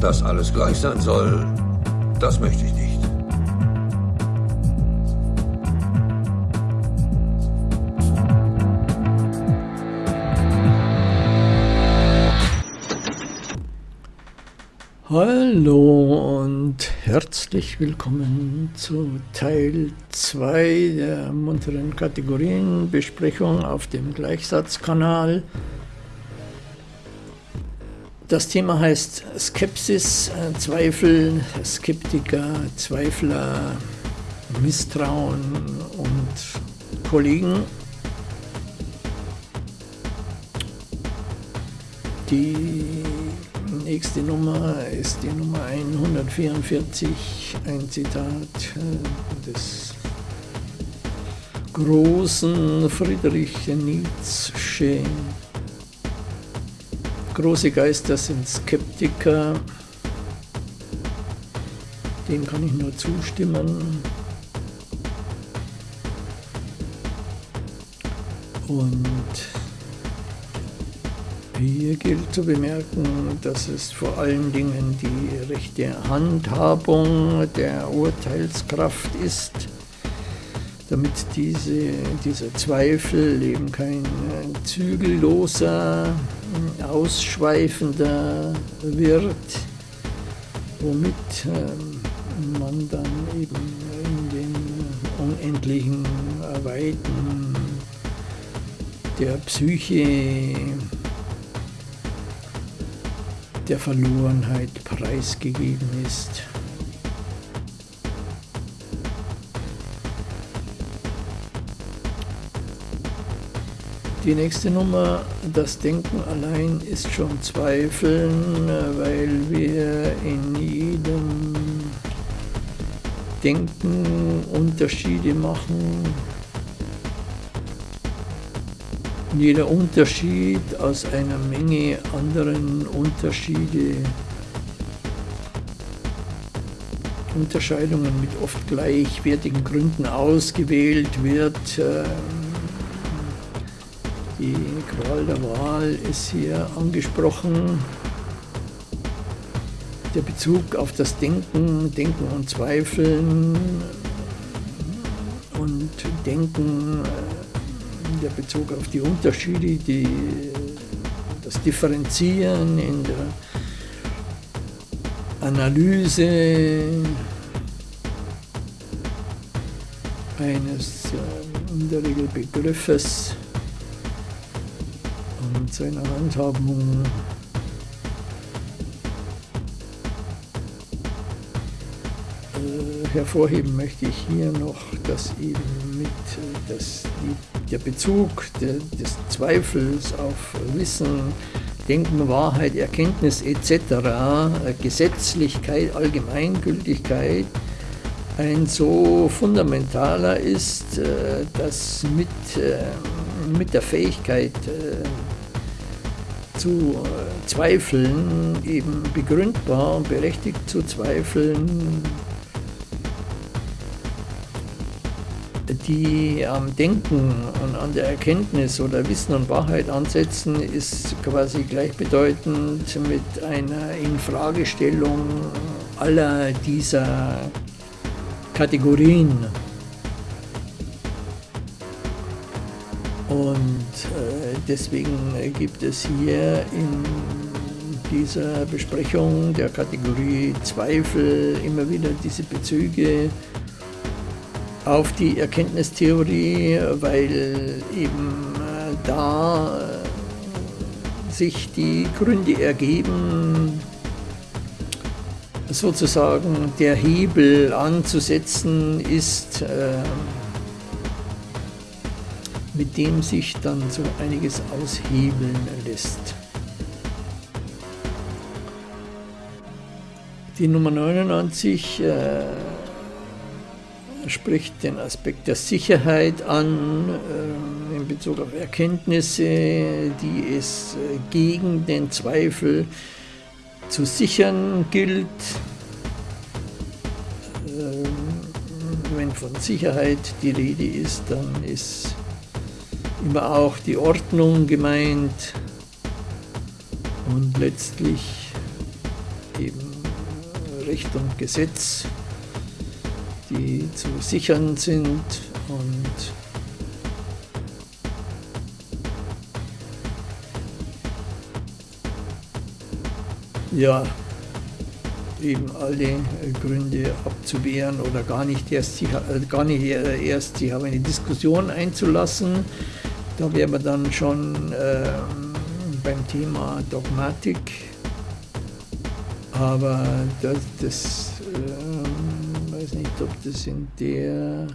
Dass alles gleich sein soll, das möchte ich nicht. Hallo und herzlich willkommen zu Teil 2 der munteren Kategorienbesprechung auf dem Gleichsatzkanal. Das Thema heißt Skepsis, Zweifel, Skeptiker, Zweifler, Misstrauen und Kollegen. Die nächste Nummer ist die Nummer 144, ein Zitat äh, des großen Friedrich Nietzsche. Große Geister sind Skeptiker, dem kann ich nur zustimmen. Und hier gilt zu bemerken, dass es vor allen Dingen die rechte Handhabung der Urteilskraft ist, damit diese, dieser Zweifel eben kein zügelloser, ausschweifender wird, womit ähm, man dann eben in den unendlichen Weiten der Psyche der Verlorenheit preisgegeben ist. Die nächste Nummer, das Denken allein ist schon Zweifeln, weil wir in jedem Denken Unterschiede machen jeder Unterschied aus einer Menge anderen Unterschiede, Unterscheidungen mit oft gleichwertigen Gründen ausgewählt wird. Ähm, die Qual der Wahl ist hier angesprochen. Der Bezug auf das Denken, Denken und Zweifeln und Denken der Bezug auf die Unterschiede, die, das Differenzieren in der Analyse eines äh, in der Regel Begriffes und seiner Handhabung äh, hervorheben möchte ich hier noch, dass eben mit dass die der Bezug de, des Zweifels auf Wissen, Denken, Wahrheit, Erkenntnis etc., äh, Gesetzlichkeit, Allgemeingültigkeit, ein so fundamentaler ist, äh, dass mit, äh, mit der Fähigkeit zu zweifeln, eben begründbar und berechtigt zu zweifeln, die am Denken und an der Erkenntnis oder Wissen und Wahrheit ansetzen, ist quasi gleichbedeutend mit einer Infragestellung aller dieser Kategorien. Und äh, deswegen gibt es hier in dieser Besprechung der Kategorie Zweifel immer wieder diese Bezüge auf die Erkenntnistheorie, weil eben äh, da äh, sich die Gründe ergeben, sozusagen der Hebel anzusetzen ist, äh, mit dem sich dann so einiges aushebeln lässt. Die Nummer 99 äh, spricht den Aspekt der Sicherheit an äh, in Bezug auf Erkenntnisse, die es äh, gegen den Zweifel zu sichern gilt. Äh, wenn von Sicherheit die Rede ist, dann ist immer auch die Ordnung gemeint und letztlich eben Recht und Gesetz, die zu sichern sind und ja, eben alle Gründe abzuwehren oder gar nicht erst, gar nicht erst sich auf eine Diskussion einzulassen. Da wären wir dann schon äh, beim Thema Dogmatik. Aber das, das äh, weiß nicht, ob das in der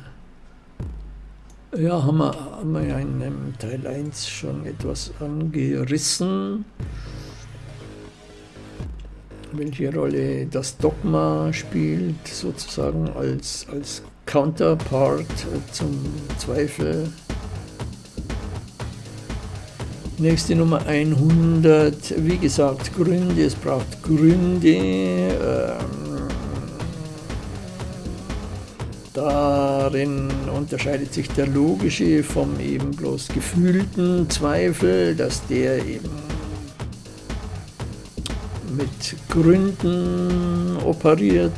ja, haben wir, haben wir ja in Teil 1 schon etwas angerissen welche Rolle das Dogma spielt, sozusagen als, als Counterpart zum Zweifel. Nächste Nummer 100, wie gesagt, Gründe, es braucht Gründe. Ähm, darin unterscheidet sich der logische vom eben bloß gefühlten Zweifel, dass der eben mit Gründen operiert.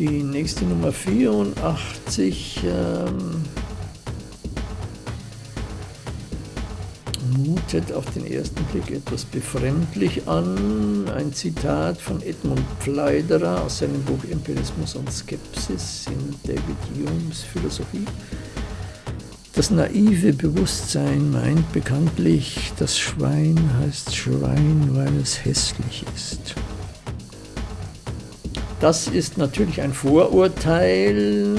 Die nächste Nummer 84 ähm, mutet auf den ersten Blick etwas befremdlich an. Ein Zitat von Edmund Pfleiderer aus seinem Buch Empirismus und Skepsis in David Humes Philosophie. Das naive Bewusstsein meint bekanntlich, das Schwein heißt Schwein, weil es hässlich ist. Das ist natürlich ein Vorurteil,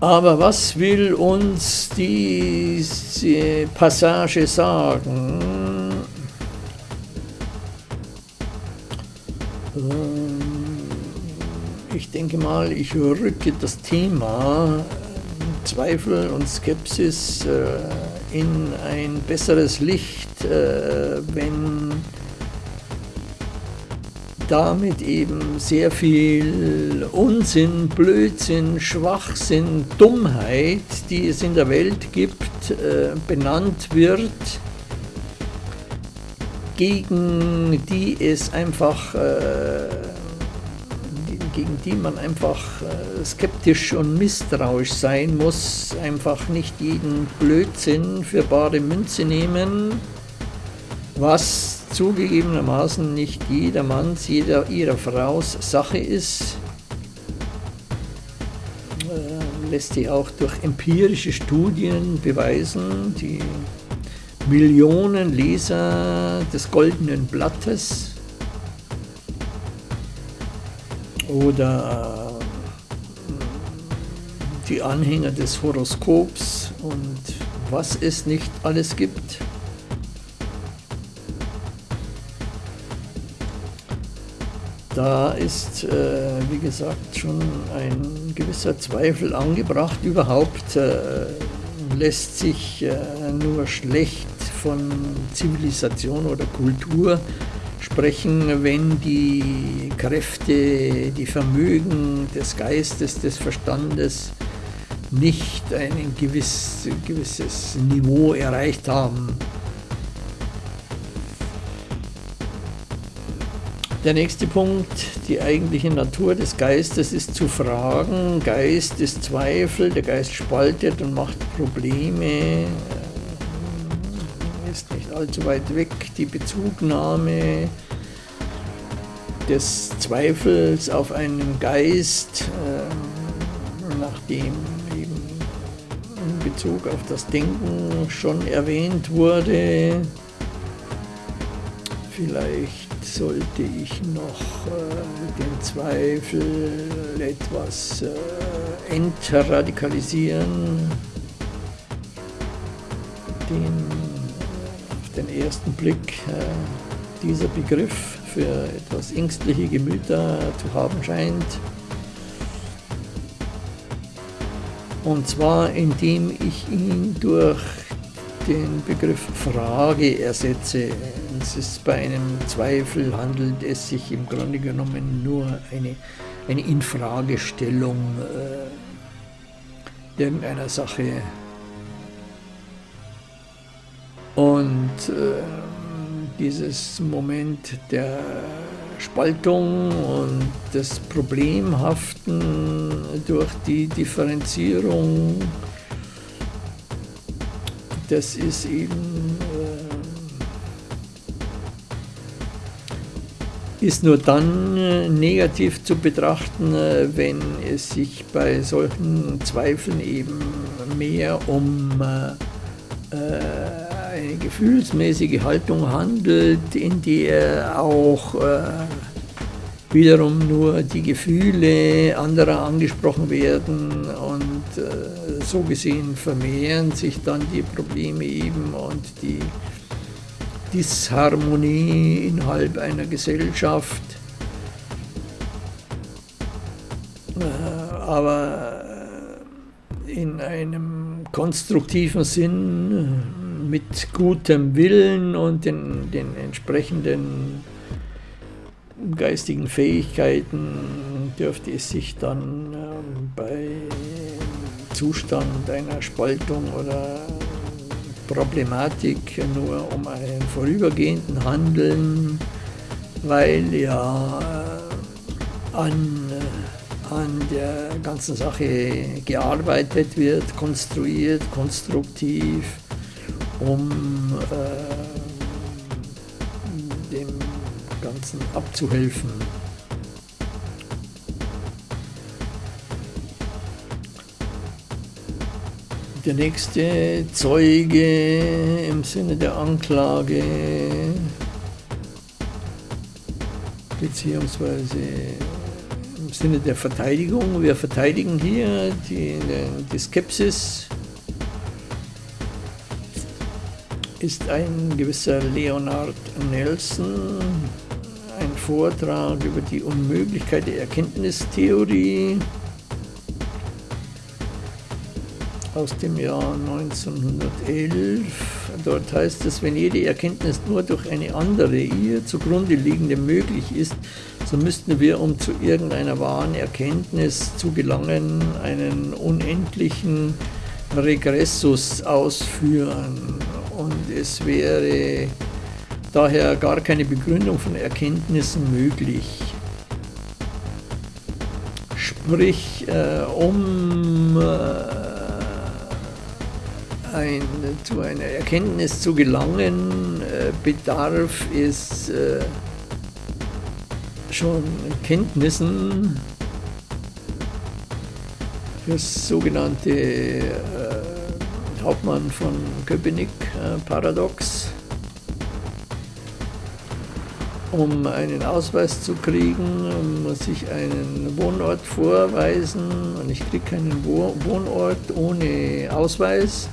aber was will uns diese Passage sagen? ich denke mal, ich rücke das Thema Zweifel und Skepsis äh, in ein besseres Licht, äh, wenn damit eben sehr viel Unsinn, Blödsinn, Schwachsinn, Dummheit, die es in der Welt gibt, benannt wird, gegen die es einfach gegen die man einfach äh, skeptisch und misstrauisch sein muss, einfach nicht jeden Blödsinn für bare Münze nehmen, was zugegebenermaßen nicht jedermanns, jeder ihrer Fraus Sache ist, äh, lässt sich auch durch empirische Studien beweisen, die Millionen Leser des Goldenen Blattes oder äh, die Anhänger des Horoskops und was es nicht alles gibt. Da ist, äh, wie gesagt, schon ein gewisser Zweifel angebracht. Überhaupt äh, lässt sich äh, nur schlecht von Zivilisation oder Kultur sprechen, wenn die Kräfte, die Vermögen des Geistes, des Verstandes nicht ein gewiss, gewisses Niveau erreicht haben. Der nächste Punkt, die eigentliche Natur des Geistes ist zu fragen. Geist ist Zweifel, der Geist spaltet und macht Probleme ist nicht allzu weit weg, die Bezugnahme des Zweifels auf einen Geist, äh, nachdem eben in Bezug auf das Denken schon erwähnt wurde. Vielleicht sollte ich noch äh, den Zweifel etwas äh, entradikalisieren, den den ersten Blick äh, dieser Begriff für etwas ängstliche Gemüter zu haben scheint. Und zwar indem ich ihn durch den Begriff Frage ersetze. Es ist bei einem Zweifel handelt es sich im Grunde genommen nur eine, eine Infragestellung äh, irgendeiner Sache. Und äh, dieses Moment der Spaltung und das Problemhaften durch die Differenzierung, das ist eben ist nur dann äh, negativ zu betrachten, äh, wenn es sich bei solchen Zweifeln eben mehr um eine gefühlsmäßige Haltung handelt, in der auch äh, wiederum nur die Gefühle anderer angesprochen werden und äh, so gesehen vermehren sich dann die Probleme eben und die Disharmonie innerhalb einer Gesellschaft. Äh, aber in einem konstruktiven Sinn mit gutem Willen und den, den entsprechenden geistigen Fähigkeiten dürfte es sich dann ähm, bei Zustand einer Spaltung oder Problematik nur um einen vorübergehenden Handeln, weil ja äh, an, äh, an der ganzen Sache gearbeitet wird, konstruiert, konstruktiv um äh, dem Ganzen abzuhelfen. Der nächste Zeuge im Sinne der Anklage beziehungsweise im Sinne der Verteidigung. Wir verteidigen hier die, die Skepsis ist ein gewisser Leonard Nelson, ein Vortrag über die Unmöglichkeit der Erkenntnistheorie aus dem Jahr 1911. Dort heißt es, wenn jede Erkenntnis nur durch eine andere, ihr zugrunde liegende möglich ist, so müssten wir, um zu irgendeiner wahren Erkenntnis zu gelangen, einen unendlichen Regressus ausführen und es wäre daher gar keine Begründung von Erkenntnissen möglich. Sprich, äh, um äh, ein, zu einer Erkenntnis zu gelangen, äh, bedarf es äh, schon Kenntnissen, das sogenannte äh, Hauptmann von Köpenick äh, Paradox. Um einen Ausweis zu kriegen, muss ich einen Wohnort vorweisen und ich kriege keinen Wohnort ohne Ausweis.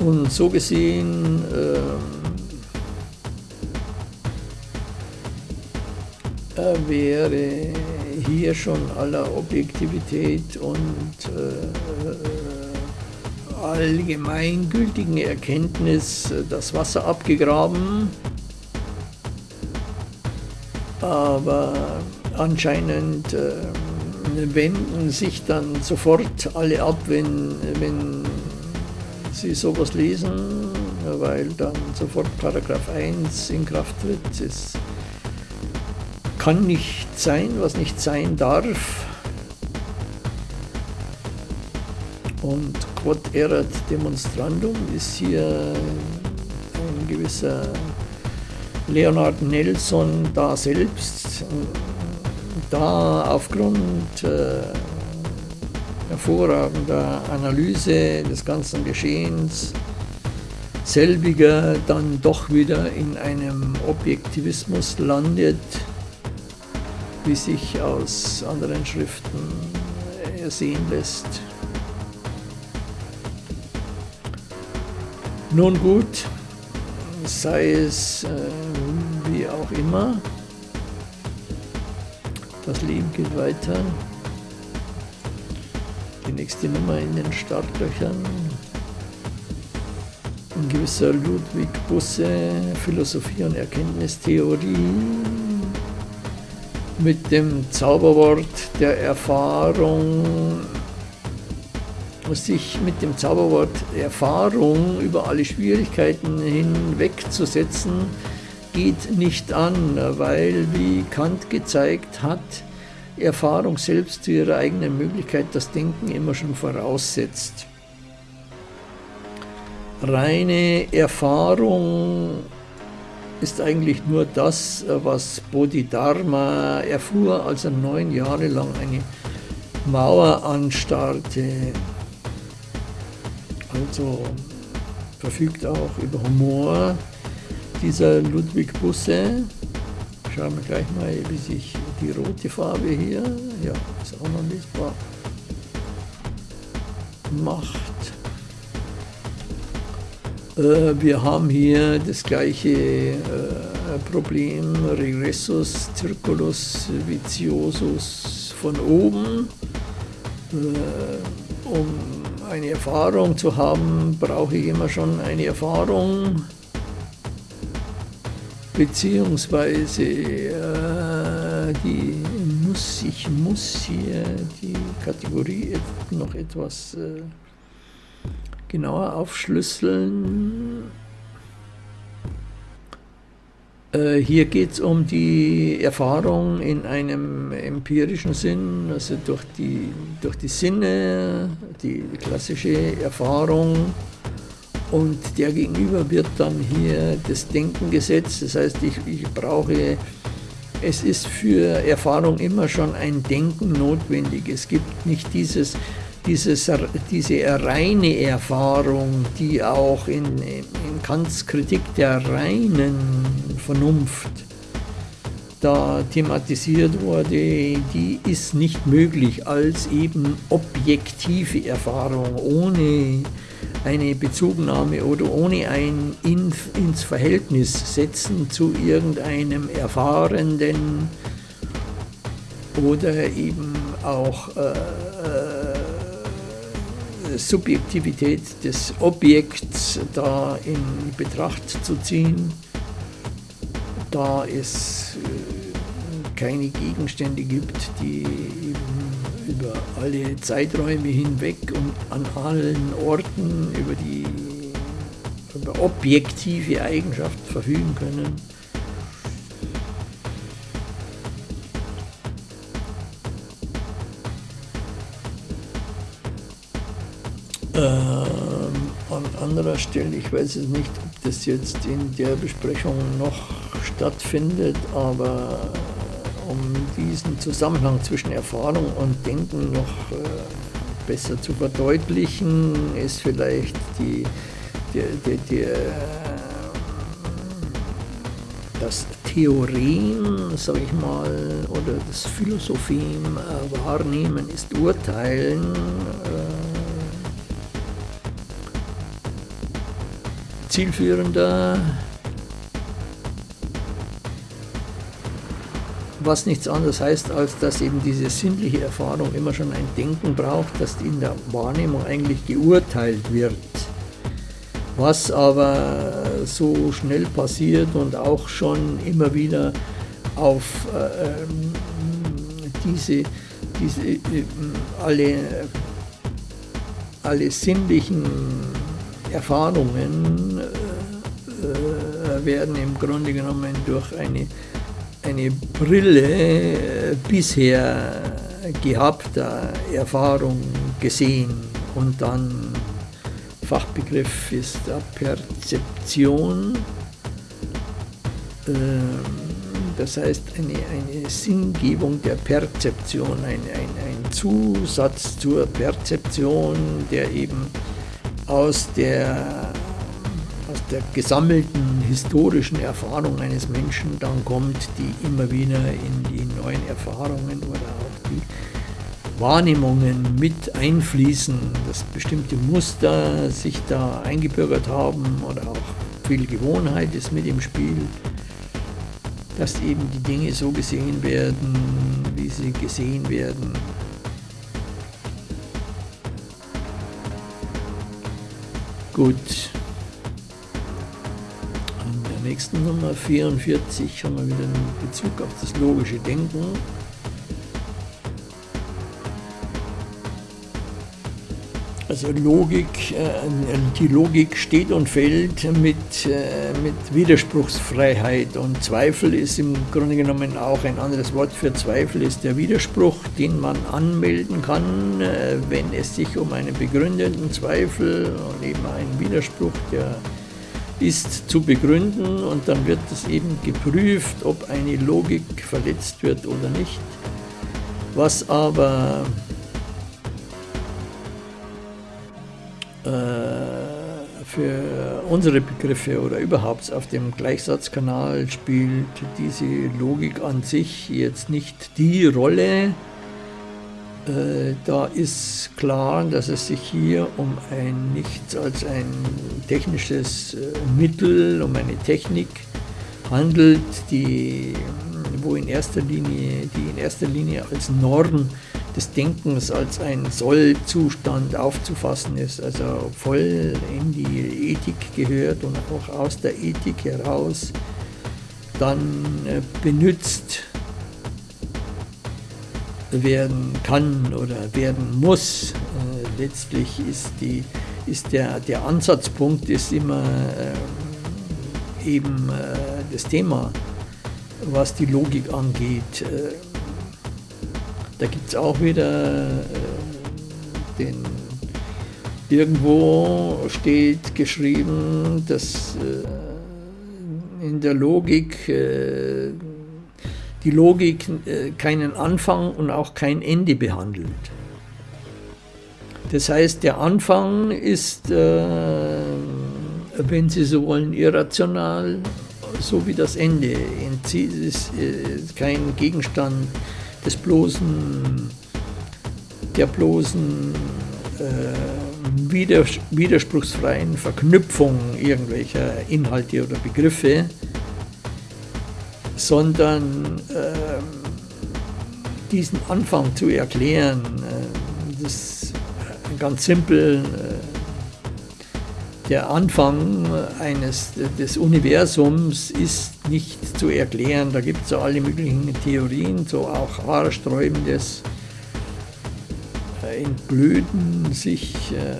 Und so gesehen äh, wäre hier schon aller Objektivität und äh, allgemeingültigen Erkenntnis das Wasser abgegraben. Aber anscheinend äh, wenden sich dann sofort alle ab, wenn, wenn sie sowas lesen, weil dann sofort Paragraph 1 in Kraft tritt. Es kann nicht sein, was nicht sein darf. Und quod erat demonstrandum ist hier ein gewisser Leonard Nelson da selbst, da aufgrund äh, hervorragender Analyse des ganzen Geschehens selbiger dann doch wieder in einem Objektivismus landet, wie sich aus anderen Schriften ersehen lässt. Nun gut, sei es äh, wie auch immer, das Leben geht weiter. Die nächste Nummer in den Startlöchern. Ein gewisser Ludwig Busse, Philosophie und Erkenntnistheorie mit dem Zauberwort der Erfahrung sich mit dem Zauberwort Erfahrung über alle Schwierigkeiten hinwegzusetzen, geht nicht an, weil, wie Kant gezeigt hat, Erfahrung selbst zu ihrer eigenen Möglichkeit das Denken immer schon voraussetzt. Reine Erfahrung ist eigentlich nur das, was Bodhidharma erfuhr, als er neun Jahre lang eine Mauer anstarrte. Also verfügt auch über Humor dieser Ludwig Busse. Schauen wir gleich mal, wie sich die rote Farbe hier, ja, ist auch noch lesbar, macht. Äh, wir haben hier das gleiche äh, Problem, Regressus Circulus Viciosus von oben. Äh, um eine Erfahrung zu haben, brauche ich immer schon eine Erfahrung, beziehungsweise äh, die muss, ich muss hier die Kategorie noch etwas äh, genauer aufschlüsseln. Äh, hier geht es um die Erfahrung in einem empirischen Sinn, also durch die, durch die Sinne, die klassische Erfahrung und der Gegenüber wird dann hier das Denken gesetzt, das heißt ich, ich brauche, es ist für Erfahrung immer schon ein Denken notwendig, es gibt nicht dieses dieses, diese reine Erfahrung, die auch in, in Kants Kritik der reinen Vernunft da thematisiert wurde, die ist nicht möglich als eben objektive Erfahrung ohne eine Bezugnahme oder ohne ein in, ins Verhältnis setzen zu irgendeinem Erfahrenden oder eben auch äh, äh Subjektivität des Objekts da in Betracht zu ziehen, da es äh, keine Gegenstände gibt, die über alle Zeiträume hinweg und an allen Orten über die über objektive Eigenschaften verfügen können. Ähm, an anderer Stelle, ich weiß es nicht, ob das jetzt in der Besprechung noch stattfindet, aber um diesen Zusammenhang zwischen Erfahrung und Denken noch äh, besser zu verdeutlichen, ist vielleicht die, die, die, die das Theorem, sage ich mal, oder das Philosophem äh, wahrnehmen ist Urteilen. Äh, zielführender, was nichts anderes heißt, als dass eben diese sinnliche Erfahrung immer schon ein Denken braucht, das in der Wahrnehmung eigentlich geurteilt wird. Was aber so schnell passiert und auch schon immer wieder auf äh, ähm, diese, diese äh, alle, alle sinnlichen Erfahrungen äh, werden im Grunde genommen durch eine, eine Brille bisher gehabter Erfahrung gesehen und dann Fachbegriff ist der Perzeption. Ähm, das heißt eine, eine Sinngebung der Perzeption, ein, ein, ein Zusatz zur Perzeption, der eben aus der, aus der gesammelten historischen Erfahrung eines Menschen dann kommt, die immer wieder in die neuen Erfahrungen oder auch die Wahrnehmungen mit einfließen, dass bestimmte Muster sich da eingebürgert haben oder auch viel Gewohnheit ist mit im Spiel, dass eben die Dinge so gesehen werden, wie sie gesehen werden Gut. Der nächsten Nummer 44 haben wir wieder einen Bezug auf das logische Denken. Also Logik, äh, die Logik steht und fällt mit, äh, mit Widerspruchsfreiheit und Zweifel ist im Grunde genommen auch ein anderes Wort für Zweifel, ist der Widerspruch, den man anmelden kann, äh, wenn es sich um einen begründeten Zweifel und eben einen Widerspruch, der ist zu begründen und dann wird es eben geprüft, ob eine Logik verletzt wird oder nicht. Was aber Äh, für unsere Begriffe oder überhaupt auf dem Gleichsatzkanal spielt diese Logik an sich jetzt nicht die Rolle. Äh, da ist klar, dass es sich hier um ein nichts als ein technisches äh, Mittel, um eine Technik handelt, die, wo in erster Linie, die in erster Linie als Norm des Denkens als ein Sollzustand aufzufassen ist, also voll in die Ethik gehört und auch aus der Ethik heraus dann äh, benutzt werden kann oder werden muss. Äh, letztlich ist, die, ist der, der Ansatzpunkt ist immer äh, eben das Thema, was die Logik angeht. Da gibt es auch wieder äh, den, irgendwo steht geschrieben, dass äh, in der Logik äh, die Logik äh, keinen Anfang und auch kein Ende behandelt. Das heißt, der Anfang ist, äh, wenn Sie so wollen, irrational, so wie das Ende. Es ist äh, kein Gegenstand des bloßen, der bloßen äh, widerspruchsfreien Verknüpfung irgendwelcher Inhalte oder Begriffe, sondern äh, diesen Anfang zu erklären, äh, das ist ganz simpel. Äh, der Anfang eines, des Universums ist nicht zu erklären. Da gibt es so alle möglichen Theorien, so auch haarsträubendes äh, Entblöden sich äh,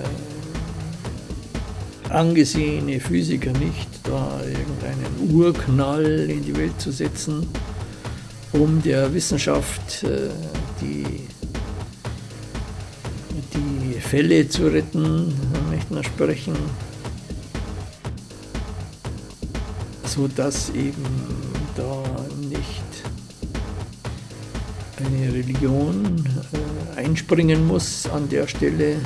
angesehene Physiker nicht, da irgendeinen Urknall in die Welt zu setzen, um der Wissenschaft äh, die, die Fälle zu retten, möchte man sprechen. sodass eben da nicht eine Religion äh, einspringen muss an der Stelle.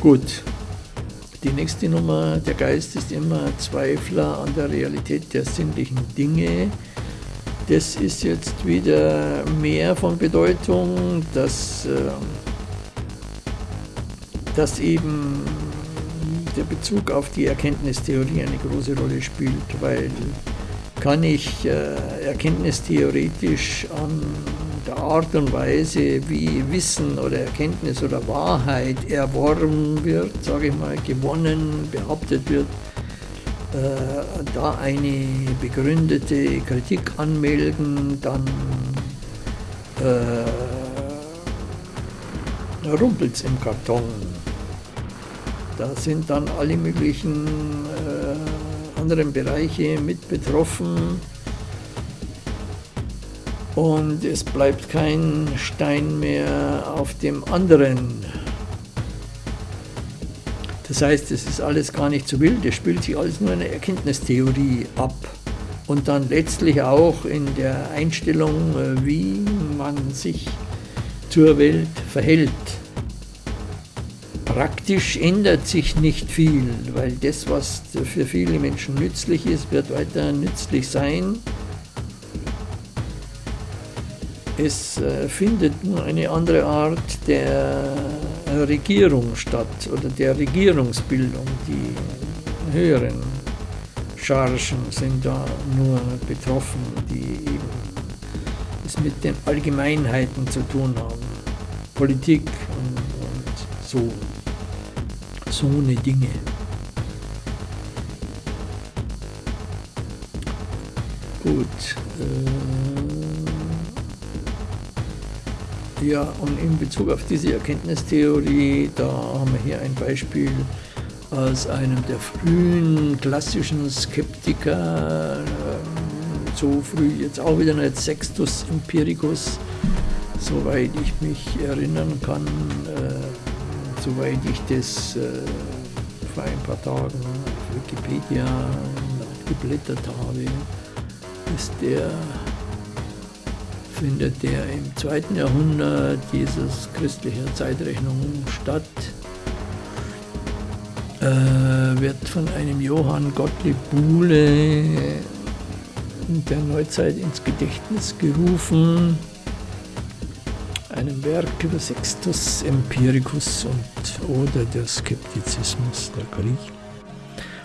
Gut, die nächste Nummer, der Geist ist immer Zweifler an der Realität der sinnlichen Dinge. Das ist jetzt wieder mehr von Bedeutung, dass, äh, dass eben der Bezug auf die Erkenntnistheorie eine große Rolle spielt, weil kann ich äh, erkenntnistheoretisch an Art und Weise, wie Wissen oder Erkenntnis oder Wahrheit erworben wird, sage ich mal, gewonnen, behauptet wird, äh, da eine begründete Kritik anmelden, dann äh, rumpelt es im Karton. Da sind dann alle möglichen äh, anderen Bereiche mit betroffen und es bleibt kein Stein mehr auf dem anderen. Das heißt, es ist alles gar nicht so wild, es spielt sich alles nur in der Erkenntnistheorie ab und dann letztlich auch in der Einstellung, äh, wie man sich zur Welt verhält. Praktisch ändert sich nicht viel, weil das, was für viele Menschen nützlich ist, wird weiter nützlich sein. Es äh, findet nur eine andere Art der Regierung statt oder der Regierungsbildung. Die höheren Chargen sind da nur betroffen, die eben es mit den Allgemeinheiten zu tun haben. Politik und, und so so eine Dinge. Gut. Ja, und in Bezug auf diese Erkenntnistheorie, da haben wir hier ein Beispiel aus einem der frühen klassischen Skeptiker, ähm, so früh jetzt auch wieder nicht Sextus Empiricus, soweit ich mich erinnern kann, äh, soweit ich das äh, vor ein paar Tagen auf Wikipedia nachgeblättert habe, ist der findet der im zweiten Jahrhundert Jesus christlicher Zeitrechnung statt. Äh, wird von einem Johann Gottlieb Buhle der Neuzeit ins Gedächtnis gerufen, einem Werk über Sextus Empiricus und oder der Skeptizismus der Griechen.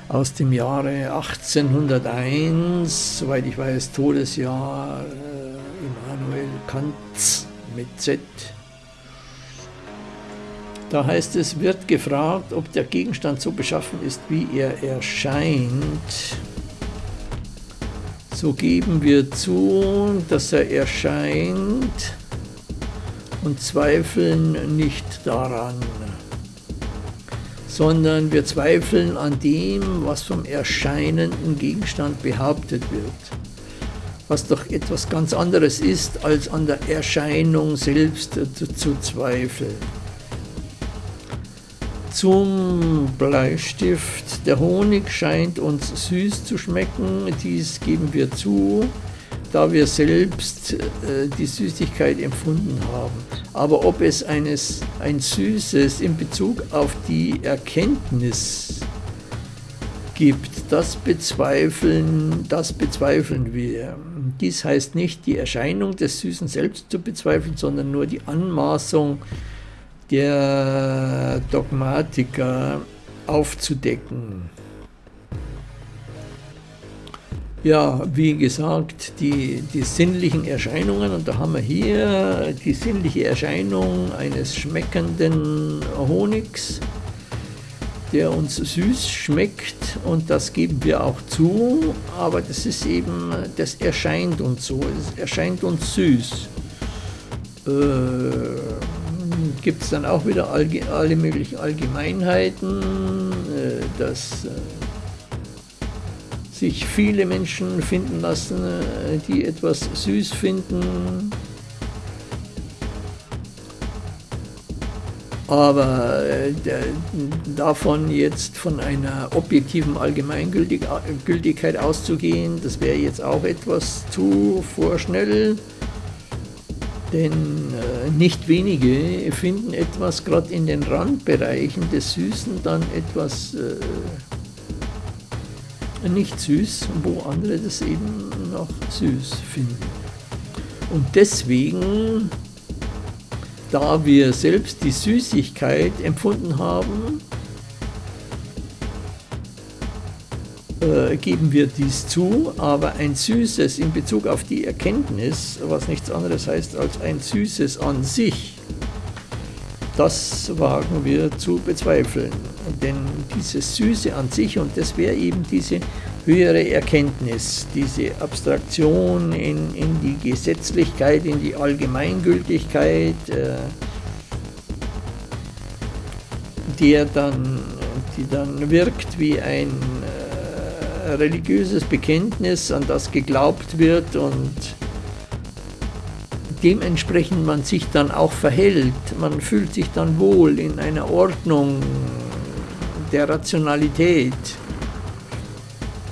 Aus dem Jahre 1801, soweit ich weiß, Todesjahr äh, Immanuel Kants mit Z da heißt es, wird gefragt, ob der Gegenstand so beschaffen ist, wie er erscheint. So geben wir zu, dass er erscheint und zweifeln nicht daran, sondern wir zweifeln an dem, was vom erscheinenden Gegenstand behauptet wird, was doch etwas ganz anderes ist, als an der Erscheinung selbst zu, zweifeln zum Bleistift. Der Honig scheint uns süß zu schmecken, dies geben wir zu, da wir selbst äh, die Süßigkeit empfunden haben. Aber ob es eines, ein Süßes in Bezug auf die Erkenntnis gibt, das bezweifeln, das bezweifeln wir. Dies heißt nicht die Erscheinung des Süßen selbst zu bezweifeln, sondern nur die Anmaßung der Dogmatiker aufzudecken. Ja, wie gesagt, die, die sinnlichen Erscheinungen, und da haben wir hier die sinnliche Erscheinung eines schmeckenden Honigs, der uns süß schmeckt und das geben wir auch zu, aber das ist eben, das erscheint uns so, es erscheint uns süß. Äh, gibt es dann auch wieder alle möglichen Allgemeinheiten, äh, dass äh, sich viele Menschen finden lassen, äh, die etwas süß finden. Aber davon jetzt von einer objektiven Allgemeingültigkeit auszugehen, das wäre jetzt auch etwas zu vorschnell. Denn äh, nicht wenige finden etwas gerade in den Randbereichen des Süßen dann etwas äh, nicht süß, wo andere das eben noch süß finden. Und deswegen, da wir selbst die Süßigkeit empfunden haben, Äh, geben wir dies zu, aber ein Süßes in Bezug auf die Erkenntnis, was nichts anderes heißt als ein Süßes an sich, das wagen wir zu bezweifeln. Denn dieses Süße an sich, und das wäre eben diese höhere Erkenntnis, diese Abstraktion in, in die Gesetzlichkeit, in die Allgemeingültigkeit, äh, der dann, die dann wirkt wie ein religiöses Bekenntnis, an das geglaubt wird und dementsprechend man sich dann auch verhält. Man fühlt sich dann wohl in einer Ordnung der Rationalität,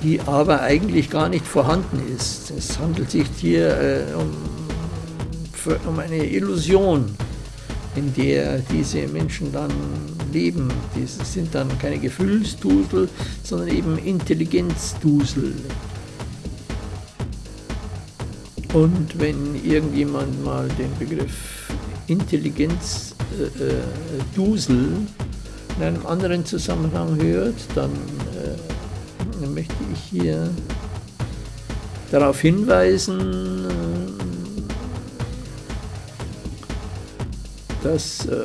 die aber eigentlich gar nicht vorhanden ist. Es handelt sich hier äh, um, um eine Illusion, in der diese Menschen dann leben. Das sind dann keine Gefühlsdusel, sondern eben Intelligenzdusel. Und wenn irgendjemand mal den Begriff Intelligenzdusel äh, in einem anderen Zusammenhang hört, dann äh, möchte ich hier darauf hinweisen, dass äh,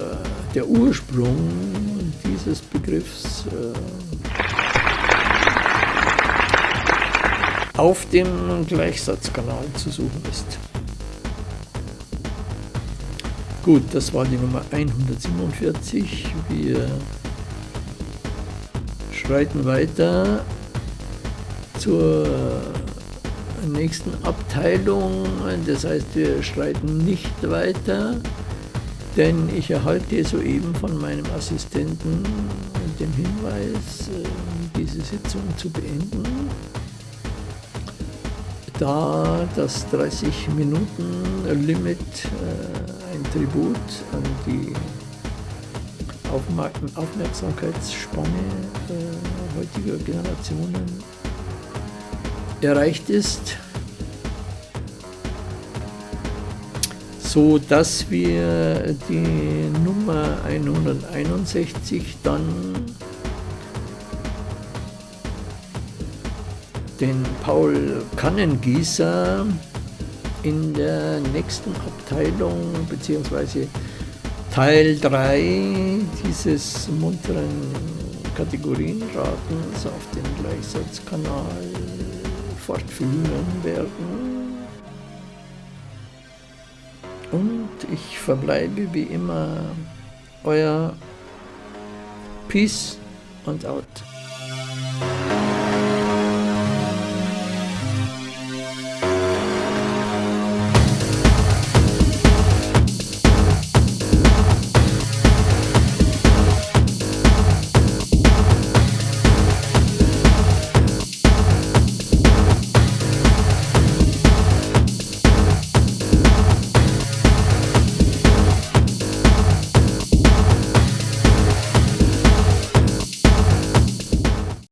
der Ursprung dieses Begriffs auf dem Gleichsatzkanal zu suchen ist. Gut, das war die Nummer 147. Wir schreiten weiter zur nächsten Abteilung. Das heißt, wir schreiten nicht weiter, denn ich erhalte soeben von meinem Assistenten den Hinweis, äh, diese Sitzung zu beenden, da das 30-Minuten-Limit äh, ein Tribut an die Aufmerksamkeitsspanne äh, heutiger Generationen erreicht ist, so dass wir die Nummer 161 dann den Paul Kannengießer in der nächsten Abteilung bzw. Teil 3 dieses munteren Kategorienratens auf dem Gleichsatzkanal fortführen werden. Und ich verbleibe wie immer euer Peace und Out.